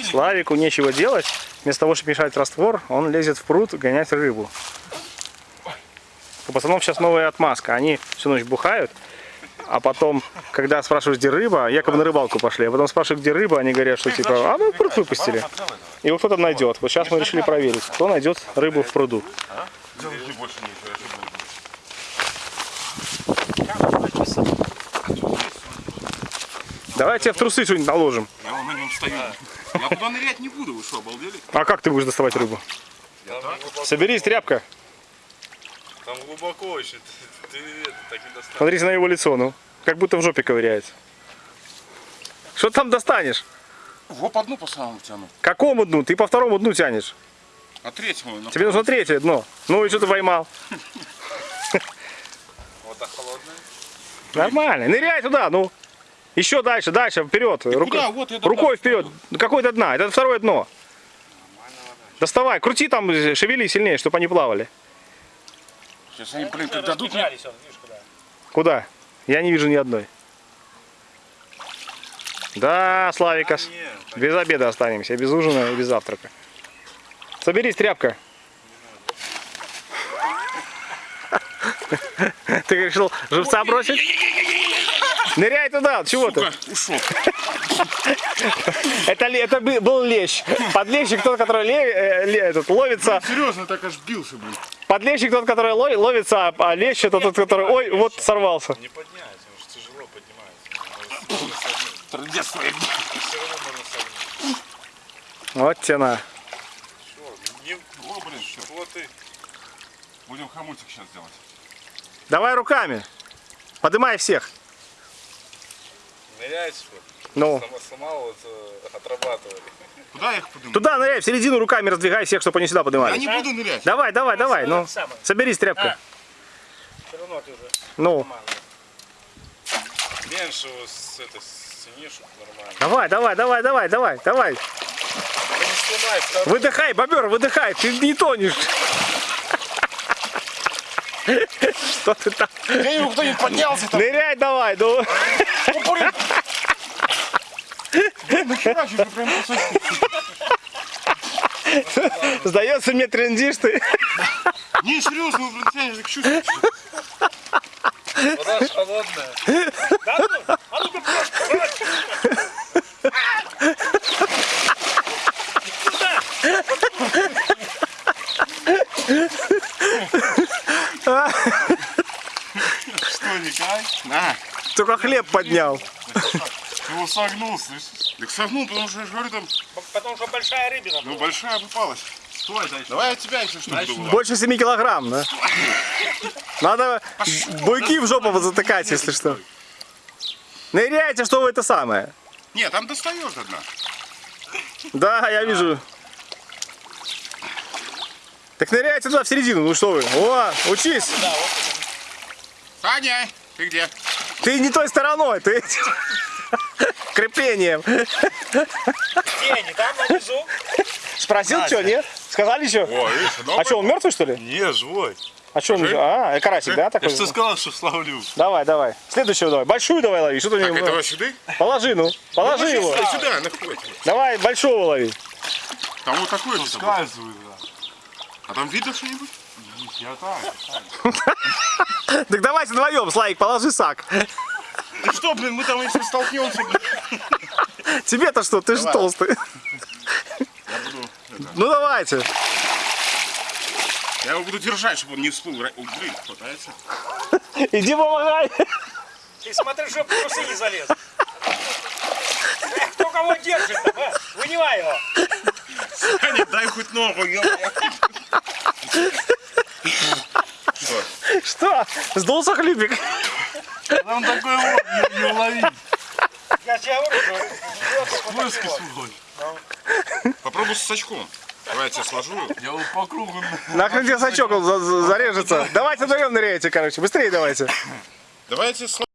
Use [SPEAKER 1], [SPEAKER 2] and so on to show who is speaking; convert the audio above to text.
[SPEAKER 1] Славику нечего делать. Вместо того, чтобы мешать раствор, он лезет в пруд гонять рыбу. У пацанов сейчас новая отмазка. Они всю ночь бухают, а потом, когда спрашивают, где рыба, якобы на рыбалку пошли, а потом спрашивают, где рыба, они говорят, что типа, а мы пруд выпустили. И вот кто там найдет. Вот сейчас мы решили проверить, кто найдет рыбу в пруду.
[SPEAKER 2] Делать больше нечего, я же буду.
[SPEAKER 1] Давай тебе в трусы что-нибудь наложим.
[SPEAKER 2] Я на нем стою. Я туда нырять не буду, вы что, обалдели?
[SPEAKER 1] А как ты будешь доставать рыбу? Соберись, тряпка.
[SPEAKER 3] Там глубоко еще. Ты, ты это так не достанешь.
[SPEAKER 1] Смотрите на его лицо, ну. Как будто в жопе ковыряется. Что ты там достанешь?
[SPEAKER 2] Во по дну по самому тяну.
[SPEAKER 1] Какому дну? Ты по второму дну тянешь.
[SPEAKER 2] А третьему? на-
[SPEAKER 1] Тебе нужно третье дно. Ну и что ты поймал?
[SPEAKER 3] Вот так холодная.
[SPEAKER 1] Нормально. Ныряй туда, ну. Еще дальше, дальше, вперед. Рука-
[SPEAKER 2] куда? Вот.
[SPEAKER 1] Рукой вперед. Какое-то дно. Это второе дно. Доставай, крути там, шевели сильнее, чтобы они плавали.
[SPEAKER 2] Сейчас они, блин, как дадут мне...
[SPEAKER 1] Куда? Я не вижу ни одной. Да, Славикас.
[SPEAKER 3] Нет,
[SPEAKER 1] Без обеда останемся, без ужина и без завтрака. Соберись, тряпка. Ты решил живца бросить? Ныряй туда, чего ты?
[SPEAKER 2] Сука, ушел.
[SPEAKER 1] Это, это бы- был лещ. Подлещик тот, который ле- э, ле- этот, ловится.
[SPEAKER 2] Серьезно, так аж бился, блин.
[SPEAKER 1] Подлещик тот, который лови- ловится, а- а лещ это тот, который, ой, вот сорвался.
[SPEAKER 3] не поднять, потому что тяжело поднимается.
[SPEAKER 2] Трындец своим.
[SPEAKER 3] Все равно можно согнуть.
[SPEAKER 1] Вот тена.
[SPEAKER 3] Что? Не...
[SPEAKER 2] О, блин.
[SPEAKER 3] Вот и.
[SPEAKER 2] Будем хомутик сейчас делать.
[SPEAKER 1] Давай руками. Подымай всех.
[SPEAKER 3] Нырять, что?
[SPEAKER 1] Ну.
[SPEAKER 3] Сама, сама вот э, отрабатывали.
[SPEAKER 2] Куда я их подниму?
[SPEAKER 1] Туда ныряй, в середину руками раздвигай всех, чтобы они сюда
[SPEAKER 2] Я
[SPEAKER 1] поднимались.
[SPEAKER 2] не буду нырять.
[SPEAKER 1] Давай, давай, давай, ну. Соберись, тряпка.
[SPEAKER 4] Все равно ты уже
[SPEAKER 1] Ну,
[SPEAKER 3] Меньше вот с этой чтобы нормально.
[SPEAKER 1] давай, давай, давай, давай, давай, давай. Выдыхай, бобер, выдыхай, ты не тонешь. Что ты там?
[SPEAKER 2] Я его кто-нибудь поднялся там.
[SPEAKER 1] Ныряй давай, ну.
[SPEAKER 2] Нахера что-то прям.
[SPEAKER 1] Сдается мне трендишь ты.
[SPEAKER 2] Не, серьезно, вы, блин, тянешь, так чувствуете.
[SPEAKER 3] Вода холодная.
[SPEAKER 4] Да ну, а ну-ка просто, брось.
[SPEAKER 2] Что, Николай? На.
[SPEAKER 1] Только хлеб поднял.
[SPEAKER 2] Ты его согнул, слышишь? Так согнул, потому что я же говорю, там,
[SPEAKER 4] Потому что большая рыбина.
[SPEAKER 2] ну, большая попалась.
[SPEAKER 3] Стой, дальше.
[SPEAKER 2] Давай я тебя еще что-нибудь.
[SPEAKER 1] Больше 7 килограмм, да? Надо буйки в жопу затыкать, если что. Ныряйте, что вы это самое.
[SPEAKER 2] Нет, там достаешь одна.
[SPEAKER 1] Да, я вижу. Так ныряйте туда в середину, ну что вы. О, учись.
[SPEAKER 2] Саня, ты где?
[SPEAKER 1] Ты не той стороной, ты креплением.
[SPEAKER 4] Тени, там внизу.
[SPEAKER 1] Спросил, что, нет? Сказали что?
[SPEAKER 2] О, видишь,
[SPEAKER 1] А что, он мертвый, что ли?
[SPEAKER 3] Не, живой.
[SPEAKER 1] А что он? А, карасик, да,
[SPEAKER 3] Я
[SPEAKER 1] такой?
[SPEAKER 3] же тебе сказал, что славлю.
[SPEAKER 1] Давай, давай. Следующего давай. Большую давай лови. Что ты
[SPEAKER 2] Так,
[SPEAKER 1] не...
[SPEAKER 2] этого сюда?
[SPEAKER 1] Положи, ну. Положи его.
[SPEAKER 2] Сюда, на.
[SPEAKER 1] Давай, большого лови.
[SPEAKER 2] Там вот такой же. собой.
[SPEAKER 3] Скальзывает, да.
[SPEAKER 2] А там видно что-нибудь?
[SPEAKER 3] Я так.
[SPEAKER 1] Так давайте вдвоем, Славик, положи сак.
[SPEAKER 2] Ну что, блин, мы там если столкнемся, блин.
[SPEAKER 1] Тебе-то что, ты же толстый.
[SPEAKER 2] Я буду, это,
[SPEAKER 1] Ну давайте.
[SPEAKER 2] я его буду держать, чтобы он не всплыл. Блин, хватается.
[SPEAKER 1] Иди помогай.
[SPEAKER 4] Ты смотри, чтобы в трусы не залез. Кто кого держит а? Вынимай его.
[SPEAKER 2] Саня, дай хоть ногу, ё Что?
[SPEAKER 1] Что? Сдулся хлюпик.
[SPEAKER 3] Там такой вот, не, не уловить. Плоский
[SPEAKER 4] вот.
[SPEAKER 3] свой.
[SPEAKER 2] Попробуй с сачком. Давай я тебя сложу.
[SPEAKER 3] Я вот по кругу.
[SPEAKER 1] Нахрен тебе сачок он за- за- зарежется. Давайте вдвоем ныряйте, короче. Быстрее давайте.
[SPEAKER 2] Давай я тебя сложу.